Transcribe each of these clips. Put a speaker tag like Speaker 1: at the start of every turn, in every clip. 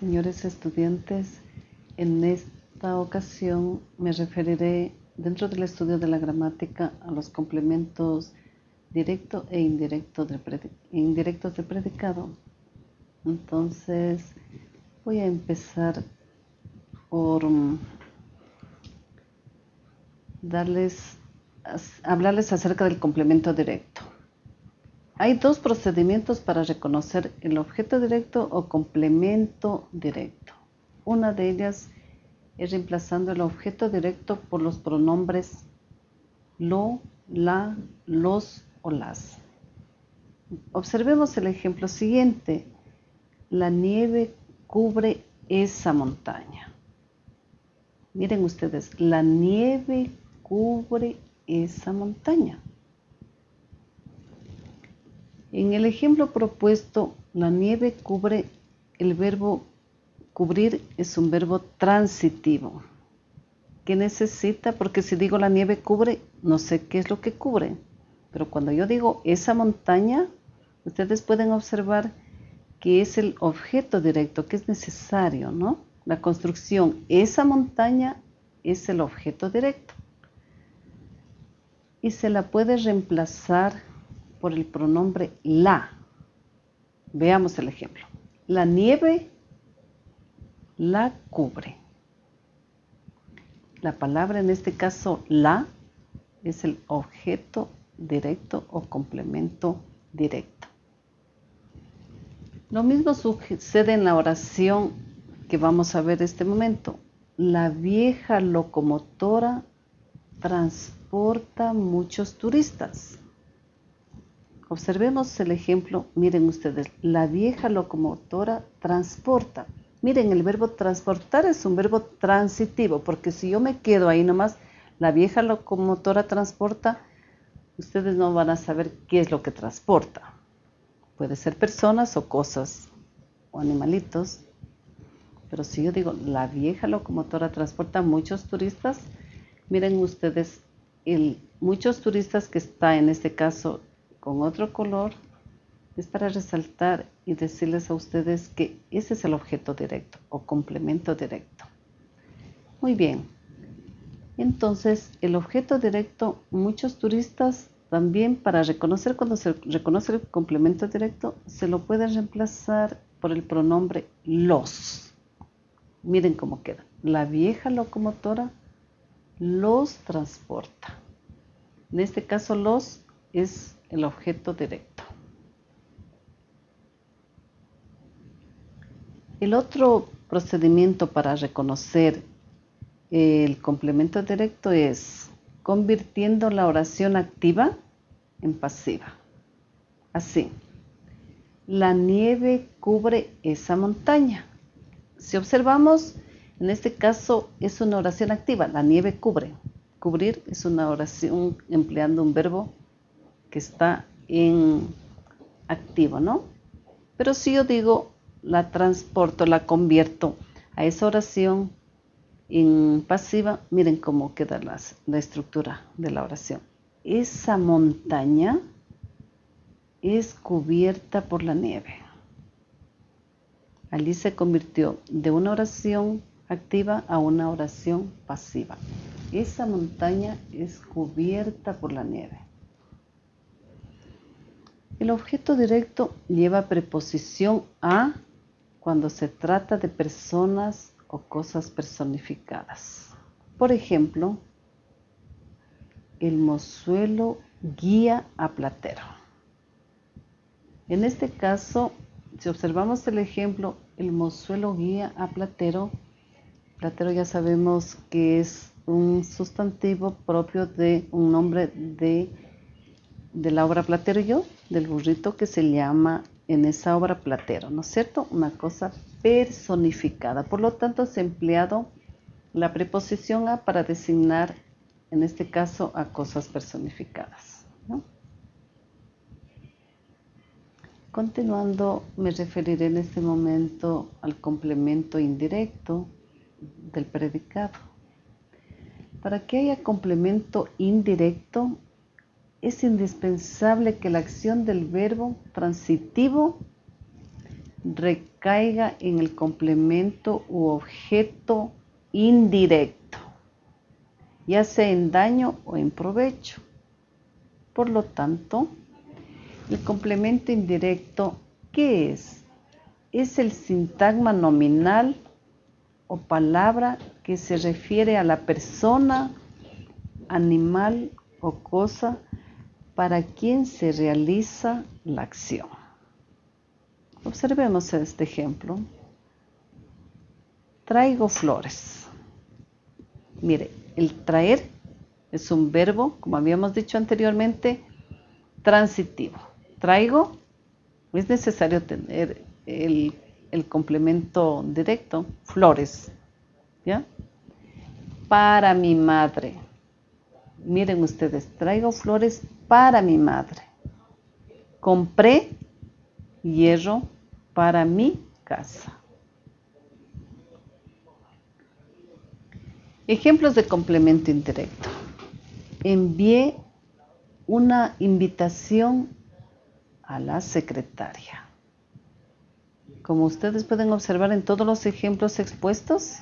Speaker 1: Señores estudiantes, en esta ocasión me referiré dentro del estudio de la gramática a los complementos directo e indirecto indirectos del predicado. Entonces voy a empezar por mm, darles, hablarles acerca del complemento directo. Hay dos procedimientos para reconocer el objeto directo o complemento directo. Una de ellas es reemplazando el objeto directo por los pronombres lo, la, los o las. Observemos el ejemplo siguiente. La nieve cubre esa montaña. Miren ustedes, la nieve cubre esa montaña. En el ejemplo propuesto, la nieve cubre, el verbo cubrir es un verbo transitivo. ¿Qué necesita? Porque si digo la nieve cubre, no sé qué es lo que cubre. Pero cuando yo digo esa montaña, ustedes pueden observar que es el objeto directo, que es necesario, ¿no? La construcción, esa montaña es el objeto directo. Y se la puede reemplazar por el pronombre la. Veamos el ejemplo. La nieve la cubre. La palabra en este caso la es el objeto directo o complemento directo. Lo mismo sucede en la oración que vamos a ver este momento. La vieja locomotora transporta muchos turistas. Observemos el ejemplo, miren ustedes, la vieja locomotora transporta. Miren, el verbo transportar es un verbo transitivo, porque si yo me quedo ahí nomás, la vieja locomotora transporta, ustedes no van a saber qué es lo que transporta. Puede ser personas o cosas o animalitos. Pero si yo digo, la vieja locomotora transporta muchos turistas, miren ustedes, muchos turistas que está en este caso con otro color es para resaltar y decirles a ustedes que ese es el objeto directo o complemento directo. Muy bien. Entonces, el objeto directo, muchos turistas también para reconocer cuando se reconoce el complemento directo, se lo pueden reemplazar por el pronombre los. Miren cómo queda. La vieja locomotora los transporta. En este caso, los es el objeto directo. El otro procedimiento para reconocer el complemento directo es convirtiendo la oración activa en pasiva. Así, la nieve cubre esa montaña. Si observamos, en este caso es una oración activa, la nieve cubre. Cubrir es una oración empleando un verbo que está en activo, ¿no? Pero si yo digo, la transporto, la convierto a esa oración en pasiva, miren cómo queda la estructura de la oración. Esa montaña es cubierta por la nieve. Allí se convirtió de una oración activa a una oración pasiva. Esa montaña es cubierta por la nieve. El objeto directo lleva preposición a cuando se trata de personas o cosas personificadas. Por ejemplo, el mozuelo guía a Platero. En este caso, si observamos el ejemplo, el mozuelo guía a Platero, Platero ya sabemos que es un sustantivo propio de un nombre de, de la obra Platero yo, del burrito que se llama en esa obra platero, ¿no es cierto? Una cosa personificada. Por lo tanto, se ha empleado la preposición a para designar, en este caso, a cosas personificadas. Continuando, me referiré en este momento al complemento indirecto del predicado. Para que haya complemento indirecto, es indispensable que la acción del verbo transitivo recaiga en el complemento u objeto indirecto, ya sea en daño o en provecho. Por lo tanto, el complemento indirecto, ¿qué es? Es el sintagma nominal o palabra que se refiere a la persona, animal o cosa para quien se realiza la acción. Observemos este ejemplo. Traigo flores. Mire, el traer es un verbo, como habíamos dicho anteriormente, transitivo. Traigo, es necesario tener el, el complemento directo, flores. ¿Ya? Para mi madre. Miren ustedes, traigo flores para mi madre. Compré hierro para mi casa. Ejemplos de complemento indirecto. Envié una invitación a la secretaria. Como ustedes pueden observar en todos los ejemplos expuestos,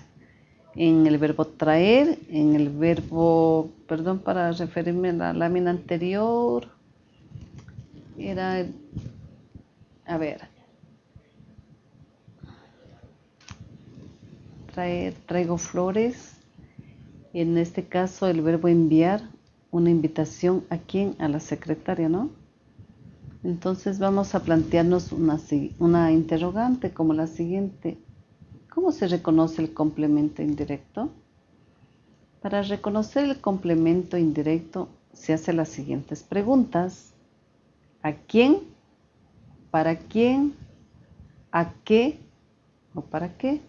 Speaker 1: en el verbo traer, en el verbo, perdón, para referirme a la lámina anterior, era, a ver, traer, traigo flores, en este caso el verbo enviar, una invitación a quién, a la secretaria, ¿no? Entonces vamos a plantearnos una, una interrogante como la siguiente. ¿Cómo se reconoce el complemento indirecto? Para reconocer el complemento indirecto se hacen las siguientes preguntas. ¿A quién? ¿Para quién? ¿A qué? ¿O para qué?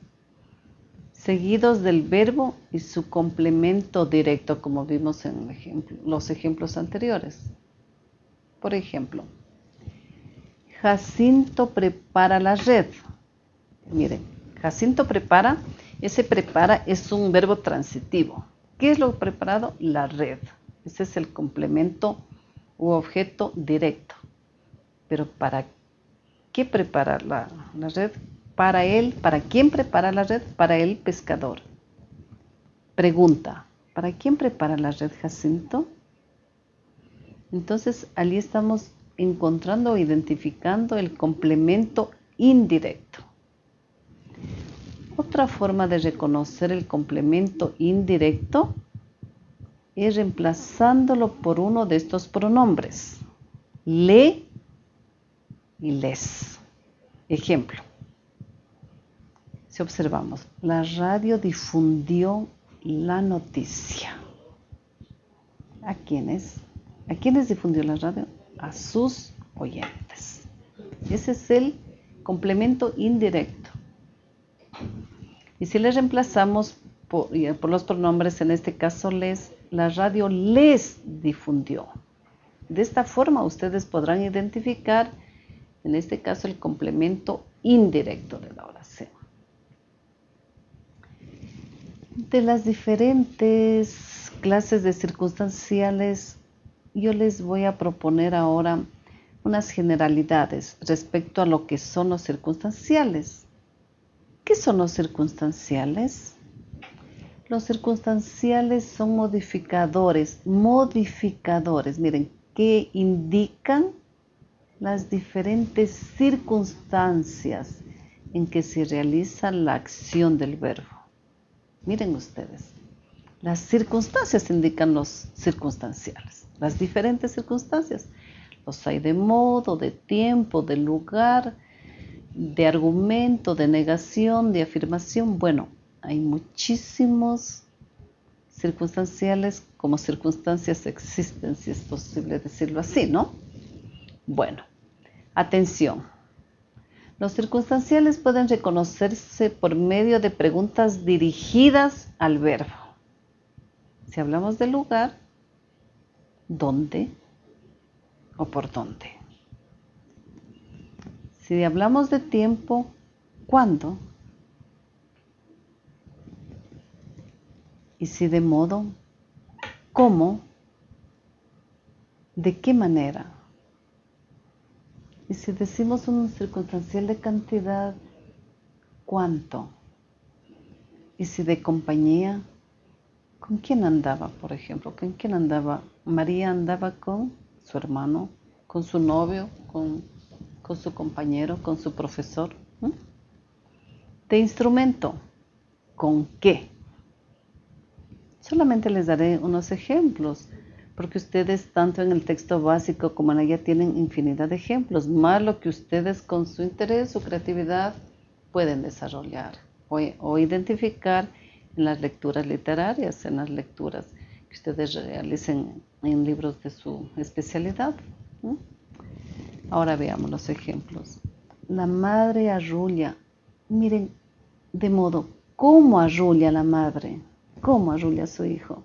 Speaker 1: Seguidos del verbo y su complemento directo, como vimos en los ejemplos anteriores. Por ejemplo, Jacinto prepara la red. Miren, Jacinto prepara, ese prepara es un verbo transitivo. ¿Qué es lo preparado? La red. Ese es el complemento u objeto directo. Pero ¿para qué prepara la, la red? Para él, ¿para quién prepara la red? Para el pescador. Pregunta, ¿para quién prepara la red Jacinto? Entonces, allí estamos encontrando o identificando el complemento indirecto. Otra forma de reconocer el complemento indirecto es reemplazándolo por uno de estos pronombres, le y les. Ejemplo, si observamos, la radio difundió la noticia. ¿A quiénes? ¿A quiénes difundió la radio? A sus oyentes. Ese es el complemento indirecto. Y si les reemplazamos por, los pronombres, en este caso les, la radio les difundió. De esta forma ustedes podrán identificar, en este caso, el complemento indirecto de la oración. De las diferentes clases de circunstanciales, yo les voy a proponer ahora unas generalidades respecto a lo que son los circunstanciales. ¿Qué son los circunstanciales? Los circunstanciales son modificadores, modificadores, miren, que indican las diferentes circunstancias en que se realiza la acción del verbo. Miren ustedes, las circunstancias indican los circunstanciales, las diferentes circunstancias. Los hay de modo, de tiempo, de lugar, de argumento, de negación, de afirmación. Bueno, hay muchísimos circunstanciales como circunstancias existen, si es posible decirlo así, ¿no? Bueno, atención. Los circunstanciales pueden reconocerse por medio de preguntas dirigidas al verbo. Si hablamos del lugar, ¿dónde o por dónde? Si hablamos de tiempo, ¿cuándo? Y si de modo, ¿cómo? ¿De qué manera? Y si decimos un circunstancial de cantidad, ¿cuánto? Y si de compañía, ¿con quién andaba, por ejemplo? ¿Con quién andaba? María andaba con su hermano, con su novio, con, su compañero, con su profesor. De instrumento, ¿con qué? Solamente les daré unos ejemplos, porque ustedes tanto en el texto básico como en ella tienen infinidad de ejemplos, más lo que ustedes con su interés, su creatividad pueden desarrollar o, identificar en las lecturas literarias, en las lecturas que ustedes realicen en libros de su especialidad. Ahora veamos los ejemplos. La madre arrulla. Miren, de modo, ¿cómo arrulla la madre? ¿Cómo arrulla a su hijo?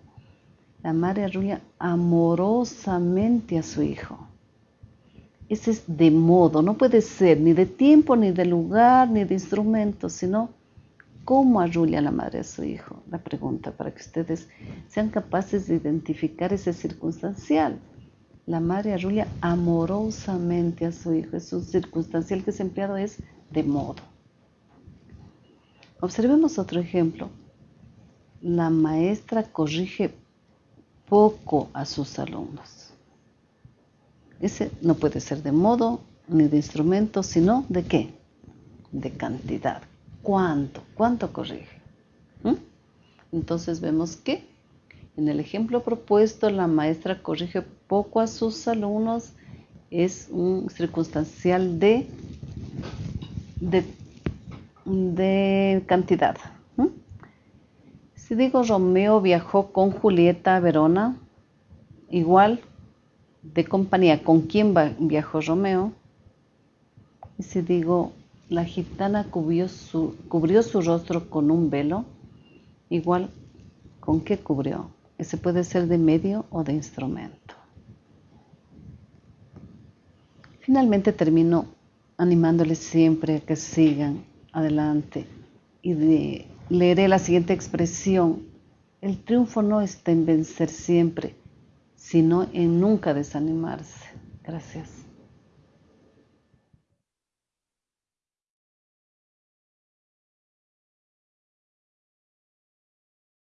Speaker 1: La madre arrulla amorosamente a su hijo. Ese es de modo, no puede ser ni de tiempo, ni de lugar, ni de instrumento, sino ¿Cómo arrulla la madre a su hijo? La pregunta para que ustedes sean capaces de identificar ese circunstancial. La madre arrulla amorosamente a su hijo. Es un circunstancial que es empleado es de modo. Observemos otro ejemplo. La maestra corrige poco a sus alumnos. Ese no puede ser de modo ni de instrumento, sino de qué? De cantidad cuánto, cuánto corrige. ¿Mm? Entonces vemos que en el ejemplo propuesto la maestra corrige poco a sus alumnos, es un circunstancial de, de, cantidad. Si digo Romeo viajó con Julieta a Verona, igual de compañía, ¿con quién viajó Romeo? Y si digo la gitana cubrió su, cubrió su rostro con un velo, igual con qué cubrió. Ese puede ser de medio o de instrumento. Finalmente termino animándoles siempre a que sigan adelante y leeré la siguiente expresión. El triunfo no está en vencer siempre, sino en nunca desanimarse. Gracias.